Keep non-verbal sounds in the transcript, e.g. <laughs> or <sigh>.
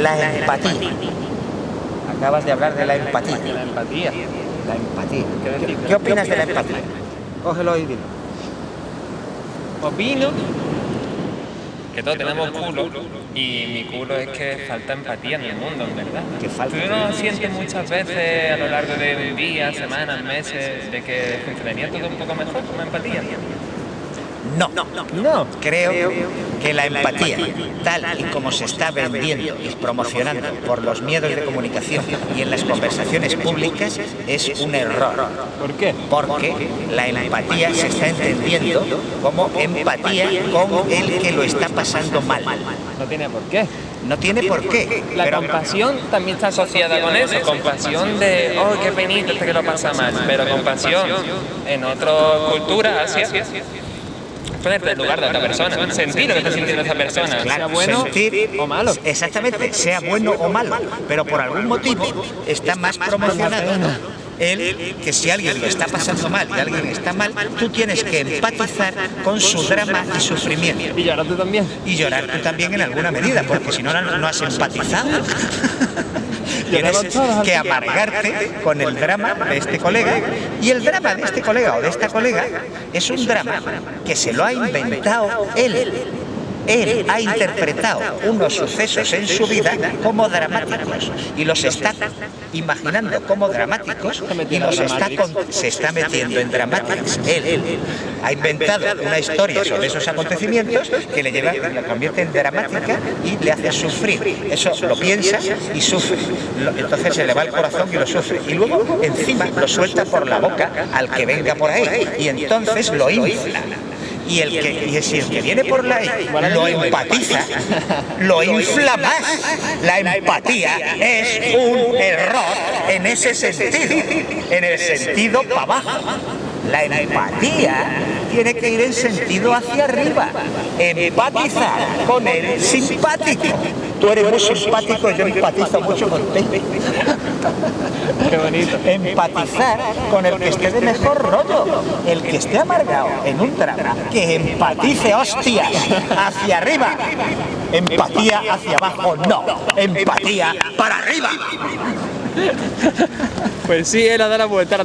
La empatía. Acabas de hablar de la empatía. La empatía. La empatía. ¿Qué opinas de la empatía? Cógelo y dilo. Opino que todos tenemos culo y mi culo es que falta empatía en el mundo, en verdad. Que falta. ¿Tú no sientes muchas veces a lo largo de días, semanas, meses, de que funcionaría todo un poco mejor con empatía? No. No. Creo que la empatía, tal y como se está vendiendo y promocionando por los miedos de comunicación y en las conversaciones públicas, es un error. ¿Por qué? Porque la empatía se está entendiendo como empatía con el que lo está pasando mal. No tiene por qué. No tiene por qué. La pero- compasión también está asociada con eso, compasión de, oh, qué penita este que lo pasa mal, pero compasión en otras culturas, Asia, ponerte en lugar de otra persona, sentir lo que está sintiendo esa persona, sea bueno sentir- o malo. Exactamente, sea bueno o malo, pero por algún motivo está más promocionado el que si alguien lo está pasando mal y alguien está mal, tú tienes que empatizar con su drama y sufrimiento. Y ahora tú también. Y llorar tú también en alguna medida, porque si no, no has empatizado. <laughs> Tienes que- amargarte con el drama de este colega. Y el drama de este colega o de esta colega es un drama que se lo ha inventado él. Él ha interpretado unos sucesos en su vida como dramáticos y los está imaginando como dramáticos y los está se está metiendo en dramáticos. Él, ha inventado una historia sobre esos acontecimientos que le lleva, la convierte en dramática y le hace sufrir. Eso lo piensa y sufre. Entonces se le va el corazón y lo sufre. Y luego encima lo suelta por la boca al que venga por ahí y entonces lo infla. Y el que, y si el que viene por la lo empatiza, lo infla más. La empatía es un error en ese sentido, en el sentido para abajo. La empatía tiene que ir en sentido hacia arriba. Empatizar con el simpático. Tú eres muy simpático, yo empatizo mucho contigo. Qué bonito. Empatizar con el que esté de mejor rollo, el que esté amargado en un drama, que empatice hostias hacia arriba. Empatía hacia abajo, no. Empatía para arriba. Pues sí, él ha dado la vuelta.